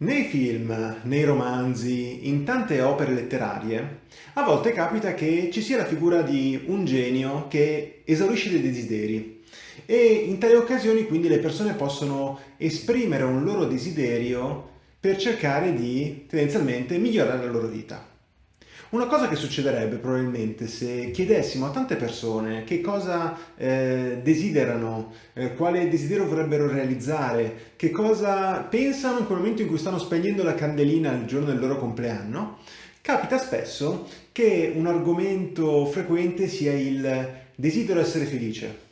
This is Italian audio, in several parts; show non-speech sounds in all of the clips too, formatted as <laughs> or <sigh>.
Nei film, nei romanzi, in tante opere letterarie, a volte capita che ci sia la figura di un genio che esaurisce dei desideri e in tali occasioni quindi le persone possono esprimere un loro desiderio per cercare di tendenzialmente migliorare la loro vita. Una cosa che succederebbe probabilmente se chiedessimo a tante persone che cosa eh, desiderano, eh, quale desiderio vorrebbero realizzare, che cosa pensano in quel momento in cui stanno spegnendo la candelina il giorno del loro compleanno, capita spesso che un argomento frequente sia il desidero essere felice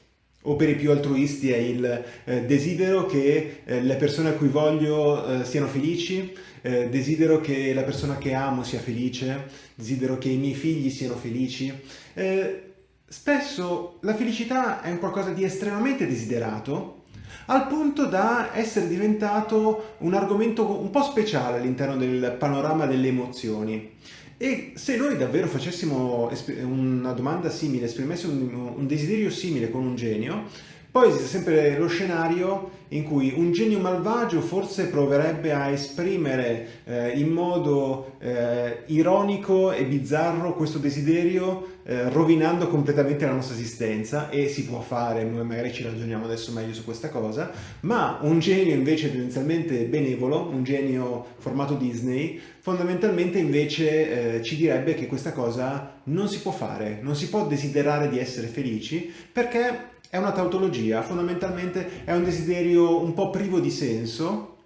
o per i più altruisti è il eh, desidero che eh, le persone a cui voglio eh, siano felici, eh, desidero che la persona che amo sia felice, desidero che i miei figli siano felici. Eh, spesso la felicità è un qualcosa di estremamente desiderato, al punto da essere diventato un argomento un po' speciale all'interno del panorama delle emozioni. E se noi davvero facessimo una domanda simile, esprimessimo un desiderio simile con un genio, poi esiste sempre lo scenario in cui un genio malvagio forse proverebbe a esprimere eh, in modo eh, ironico e bizzarro questo desiderio eh, rovinando completamente la nostra esistenza. E si può fare, noi magari ci ragioniamo adesso meglio su questa cosa, ma un genio invece tendenzialmente benevolo, un genio formato Disney, fondamentalmente invece eh, ci direbbe che questa cosa non si può fare, non si può desiderare di essere felici perché è una tautologia, fondamentalmente è un desiderio un po' privo di senso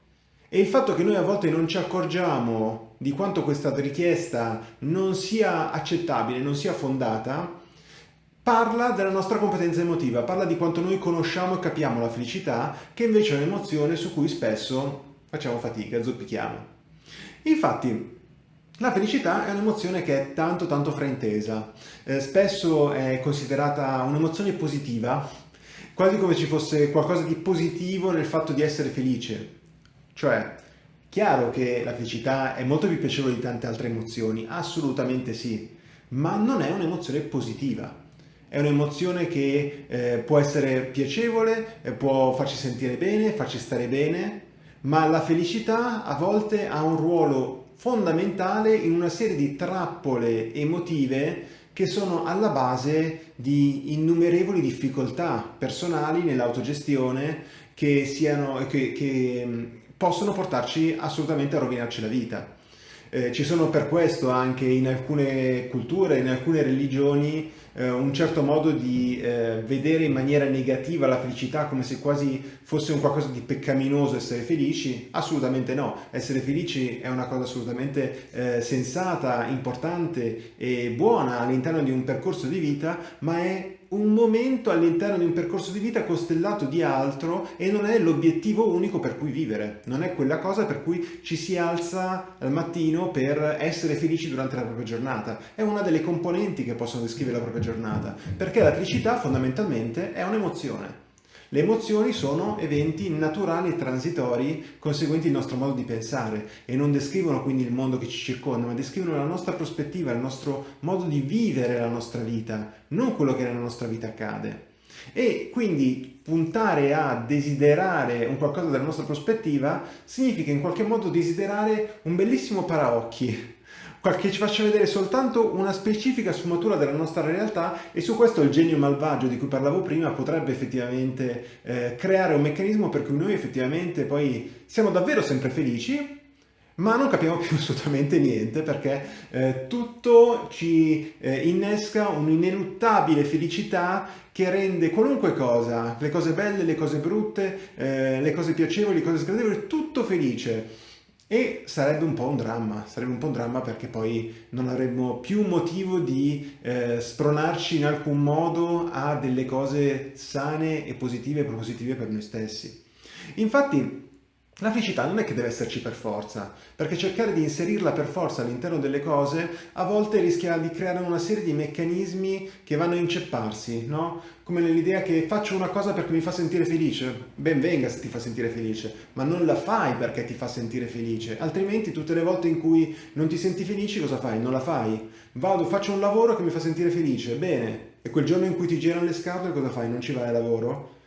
e il fatto che noi a volte non ci accorgiamo di quanto questa richiesta non sia accettabile, non sia fondata, parla della nostra competenza emotiva, parla di quanto noi conosciamo e capiamo la felicità, che invece è un'emozione su cui spesso facciamo fatica, zoppichiamo. Infatti, la felicità è un'emozione che è tanto tanto fraintesa, eh, spesso è considerata un'emozione positiva, quasi come ci fosse qualcosa di positivo nel fatto di essere felice. Cioè, chiaro che la felicità è molto più piacevole di tante altre emozioni, assolutamente sì, ma non è un'emozione positiva. È un'emozione che eh, può essere piacevole, eh, può farci sentire bene, farci stare bene, ma la felicità a volte ha un ruolo fondamentale in una serie di trappole emotive che sono alla base di innumerevoli difficoltà personali nell'autogestione che, che, che possono portarci assolutamente a rovinarci la vita. Eh, ci sono per questo anche in alcune culture, in alcune religioni, eh, un certo modo di eh, vedere in maniera negativa la felicità come se quasi fosse un qualcosa di peccaminoso essere felici? Assolutamente no, essere felici è una cosa assolutamente eh, sensata, importante e buona all'interno di un percorso di vita, ma è un momento all'interno di un percorso di vita costellato di altro e non è l'obiettivo unico per cui vivere, non è quella cosa per cui ci si alza al mattino per essere felici durante la propria giornata, è una delle componenti che possono descrivere la propria giornata, perché la felicità fondamentalmente è un'emozione. Le emozioni sono eventi naturali e transitori conseguenti al nostro modo di pensare e non descrivono quindi il mondo che ci circonda, ma descrivono la nostra prospettiva, il nostro modo di vivere la nostra vita, non quello che nella nostra vita accade. E quindi puntare a desiderare un qualcosa dalla nostra prospettiva significa in qualche modo desiderare un bellissimo paraocchi, che ci faccia vedere soltanto una specifica sfumatura della nostra realtà e su questo il genio malvagio di cui parlavo prima potrebbe effettivamente eh, creare un meccanismo per cui noi effettivamente poi siamo davvero sempre felici ma non capiamo più <laughs> assolutamente niente perché eh, tutto ci eh, innesca un'ineluttabile felicità che rende qualunque cosa, le cose belle, le cose brutte, eh, le cose piacevoli, le cose sgradevoli, tutto felice. E sarebbe un po' un dramma, sarebbe un po' un dramma perché poi non avremmo più motivo di eh, spronarci in alcun modo a delle cose sane e positive e propositive per noi stessi. Infatti la felicità non è che deve esserci per forza, perché cercare di inserirla per forza all'interno delle cose a volte rischia di creare una serie di meccanismi che vanno a incepparsi, no? Come nell'idea che faccio una cosa perché mi fa sentire felice, ben venga se ti fa sentire felice, ma non la fai perché ti fa sentire felice, altrimenti tutte le volte in cui non ti senti felice cosa fai? Non la fai. Vado, faccio un lavoro che mi fa sentire felice, bene, e quel giorno in cui ti girano le scatole cosa fai? Non ci vai a lavoro?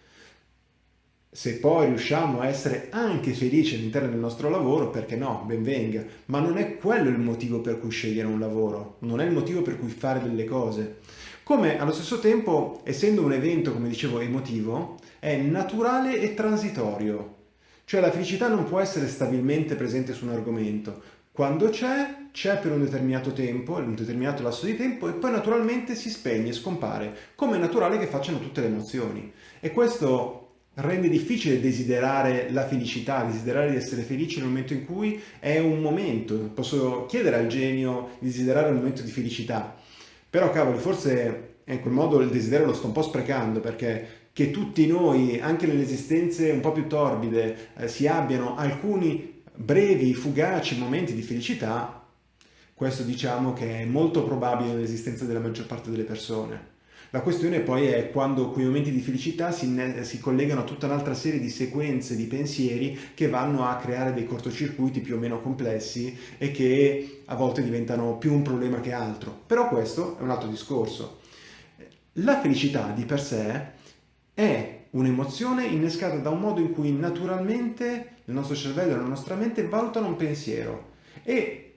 Se poi riusciamo a essere anche felici all'interno del nostro lavoro, perché no, ben venga, ma non è quello il motivo per cui scegliere un lavoro, non è il motivo per cui fare delle cose. Come allo stesso tempo, essendo un evento, come dicevo, emotivo, è naturale e transitorio. Cioè la felicità non può essere stabilmente presente su un argomento. Quando c'è, c'è per un determinato tempo, un determinato lasso di tempo, e poi naturalmente si spegne, scompare, come è naturale che facciano tutte le emozioni. E questo rende difficile desiderare la felicità, desiderare di essere felici nel momento in cui è un momento. Posso chiedere al genio di desiderare un momento di felicità, però cavoli, forse in quel modo il desiderio lo sto un po' sprecando perché che tutti noi, anche nelle esistenze un po' più torbide, eh, si abbiano alcuni brevi, fugaci momenti di felicità, questo diciamo che è molto probabile nell'esistenza della maggior parte delle persone. La questione poi è quando quei momenti di felicità si, si, collegano a tutta un'altra serie di sequenze di pensieri che vanno a creare dei cortocircuiti più o meno complessi e che a volte diventano più un problema che altro. Però questo è un altro discorso. La felicità di per sé è un'emozione innescata da un modo in cui naturalmente il nostro cervello e la nostra mente valutano un pensiero e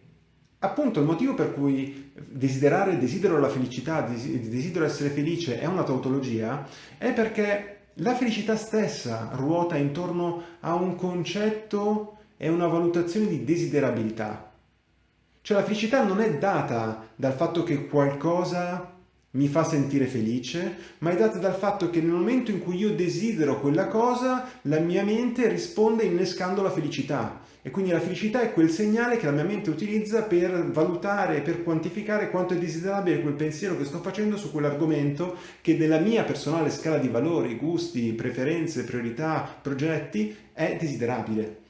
appunto il motivo per cui desiderare, desidero la felicità, desidero essere felice è una tautologia è perché la felicità stessa ruota intorno a un concetto e una valutazione di desiderabilità. Cioè la felicità non è data dal fatto che qualcosa mi fa sentire felice, ma è data dal fatto che nel momento in cui io desidero quella cosa, la mia mente risponde innescando la felicità. E quindi la felicità è quel segnale che la mia mente utilizza per valutare, per quantificare quanto è desiderabile quel pensiero che sto facendo su quell'argomento che nella mia personale scala di valori, gusti, preferenze, priorità, progetti è desiderabile.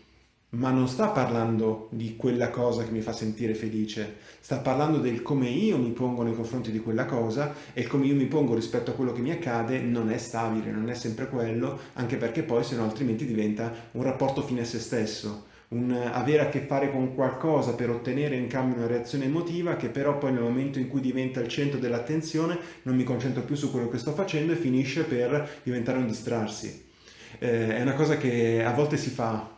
Ma non sta parlando di quella cosa che mi fa sentire felice, sta parlando del come io mi pongo nei confronti di quella cosa e come io mi pongo rispetto a quello che mi accade non è stabile, non è sempre quello, anche perché poi se no altrimenti diventa un rapporto fine a se stesso, un avere a che fare con qualcosa per ottenere in cambio una reazione emotiva che però poi nel momento in cui diventa il centro dell'attenzione non mi concentro più su quello che sto facendo e finisce per diventare un distrarsi. Eh, è una cosa che a volte si fa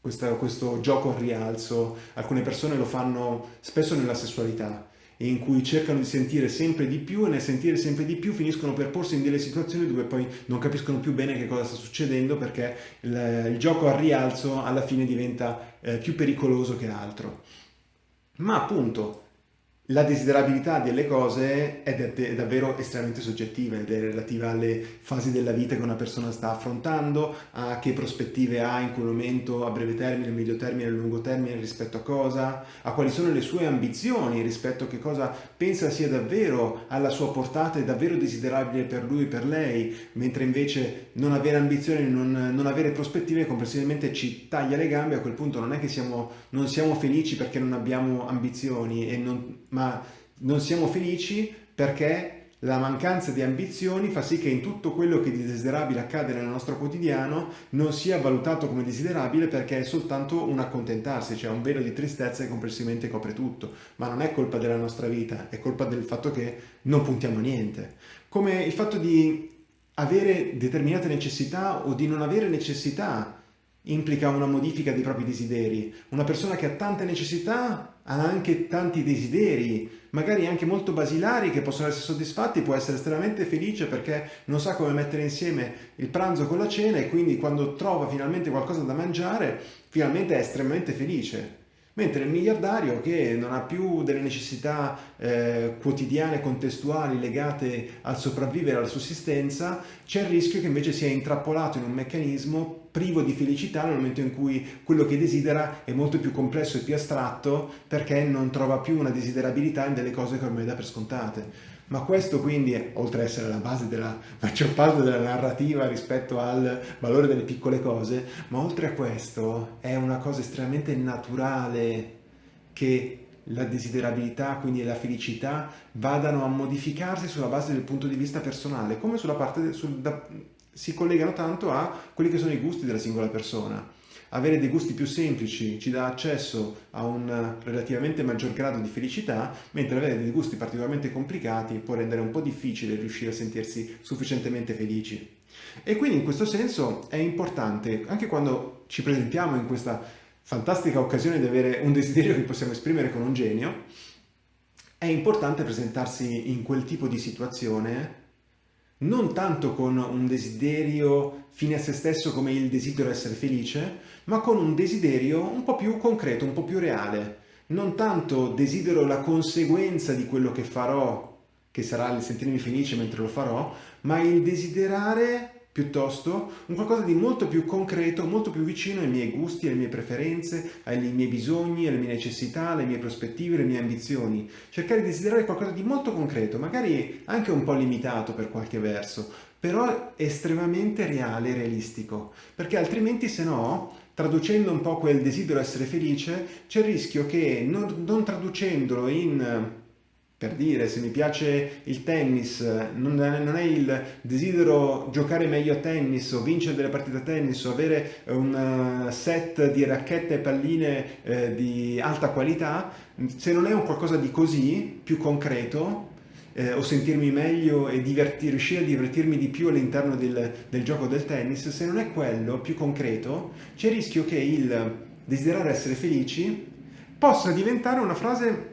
questo, questo gioco al rialzo, alcune persone lo fanno spesso nella sessualità, in cui cercano di sentire sempre di più e nel sentire sempre di più finiscono per porsi in delle situazioni dove poi non capiscono più bene che cosa sta succedendo perché il, il gioco al rialzo alla fine diventa eh, più pericoloso che altro. Ma appunto, la desiderabilità delle cose è, davvero estremamente soggettiva ed è relativa alle fasi della vita che una persona sta affrontando, a che prospettive ha in quel momento a breve termine, medio termine, a lungo termine rispetto a cosa, a quali sono le sue ambizioni rispetto a che cosa pensa sia davvero alla sua portata e davvero desiderabile per lui e per lei, mentre invece non avere ambizioni, non, non avere prospettive complessivamente ci taglia le gambe, a quel punto non è che siamo, non siamo felici perché non abbiamo ambizioni e non, ma non siamo felici perché la mancanza di ambizioni fa sì che in tutto quello che di desiderabile accade nel nostro quotidiano non sia valutato come desiderabile perché è soltanto un accontentarsi, cioè un velo di tristezza che complessivamente copre tutto, ma non è colpa della nostra vita, è colpa del fatto che non puntiamo a niente. Come il fatto di avere determinate necessità o di non avere necessità implica una modifica dei propri desideri. Una persona che ha tante necessità ha anche tanti desideri, magari anche molto basilari che possono essere soddisfatti, può essere estremamente felice perché non sa come mettere insieme il pranzo con la cena e quindi quando trova finalmente qualcosa da mangiare, finalmente è estremamente felice. Mentre il miliardario che non ha più delle necessità eh, quotidiane, contestuali legate al sopravvivere, alla sussistenza, c'è il rischio che invece sia intrappolato in un meccanismo privo di felicità nel momento in cui quello che desidera è molto più complesso e più astratto perché non trova più una desiderabilità in delle cose che ormai dà per scontate. Ma questo quindi, oltre ad essere la base della maggior parte della narrativa rispetto al valore delle piccole cose, ma oltre a questo è una cosa estremamente naturale che la desiderabilità, quindi la felicità, vadano a modificarsi sulla base del punto di vista personale, come sulla parte, sul, da, si collegano tanto a quelli che sono i gusti della singola persona. Avere dei gusti più semplici ci dà accesso a un relativamente maggior grado di felicità, mentre avere dei gusti particolarmente complicati può rendere un po' difficile riuscire a sentirsi sufficientemente felici. E quindi in questo senso è importante, anche quando ci presentiamo in questa fantastica occasione di avere un desiderio che possiamo esprimere con un genio, è importante presentarsi in quel tipo di situazione non tanto con un desiderio fine a se stesso come il desiderio essere felice, ma con un desiderio un po' più concreto, un po' più reale. Non tanto desidero la conseguenza di quello che farò, che sarà il sentirmi felice mentre lo farò, ma il desiderare piuttosto un qualcosa di molto più concreto, molto più vicino ai miei gusti, alle mie preferenze, ai miei bisogni, alle mie necessità, alle mie prospettive, alle mie ambizioni. Cercare di desiderare qualcosa di molto concreto, magari anche un po' limitato per qualche verso, però estremamente reale e realistico, perché altrimenti se no traducendo un po' quel desiderio essere felice, c'è il rischio che non, non traducendolo in per dire, se mi piace il tennis, non è, il desidero giocare meglio a tennis o vincere delle partite a tennis o avere un eh, set di racchette e palline eh, di alta qualità, se non è un qualcosa di così, più concreto, eh, o sentirmi meglio e riuscire a divertirmi di più all'interno del, del gioco del tennis, se non è quello più concreto, c'è il rischio che il desiderare essere felici possa diventare una frase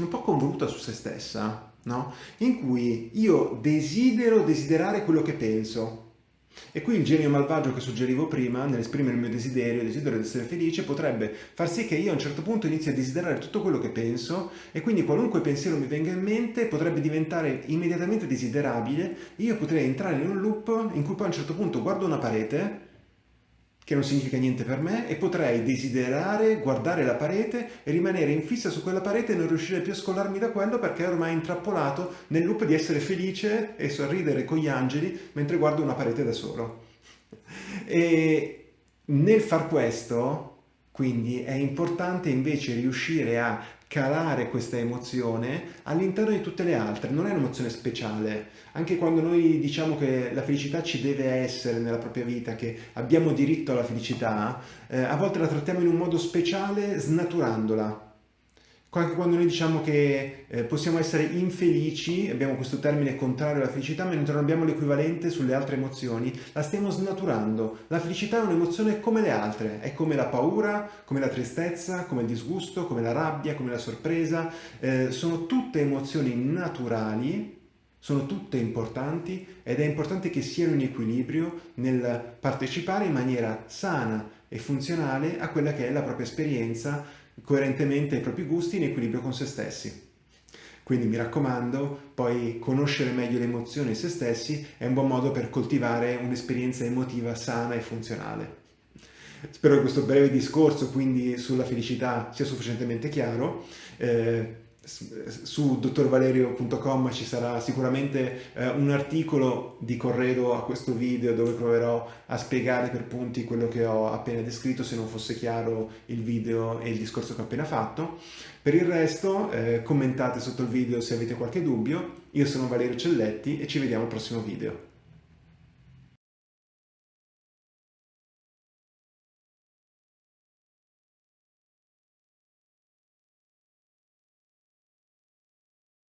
un po' convoluta su se stessa, no? in cui io desidero desiderare quello che penso. E qui il genio malvagio che suggerivo prima, nell'esprimere il mio desiderio, il desiderio di essere felice, potrebbe far sì che io a un certo punto inizi a desiderare tutto quello che penso e quindi qualunque pensiero mi venga in mente potrebbe diventare immediatamente desiderabile. Io potrei entrare in un loop in cui poi a un certo punto guardo una parete che non significa niente per me e potrei desiderare guardare la parete e rimanere in fissa su quella parete e non riuscire più a scollarmi da quello perché è ormai intrappolato nel loop di essere felice e sorridere con gli angeli mentre guardo una parete da solo. E nel far questo, quindi, è importante invece riuscire a calare questa emozione all'interno di tutte le altre, non è un'emozione speciale. Anche quando noi diciamo che la felicità ci deve essere nella propria vita, che abbiamo diritto alla felicità, eh, a volte la trattiamo in un modo speciale snaturandola anche quando noi diciamo che eh, possiamo essere infelici, abbiamo questo termine contrario alla felicità, ma non abbiamo l'equivalente sulle altre emozioni, la stiamo snaturando. La felicità è un'emozione come le altre, è come la paura, come la tristezza, come il disgusto, come la rabbia, come la sorpresa, eh, sono tutte emozioni naturali, sono tutte importanti ed è importante che siano in equilibrio nel partecipare in maniera sana e funzionale a quella che è la propria esperienza coerentemente ai propri gusti in equilibrio con se stessi. Quindi mi raccomando, poi conoscere meglio le emozioni e se stessi è un buon modo per coltivare un'esperienza emotiva sana e funzionale. Spero che questo breve discorso quindi sulla felicità sia sufficientemente chiaro. Eh, su dottorvalerio.com ci sarà sicuramente eh, un articolo di corredo a questo video dove proverò a spiegare per punti quello che ho appena descritto se non fosse chiaro il video e il discorso che ho appena fatto. Per il resto eh, commentate sotto il video se avete qualche dubbio. Io sono Valerio Celletti e ci vediamo al prossimo video.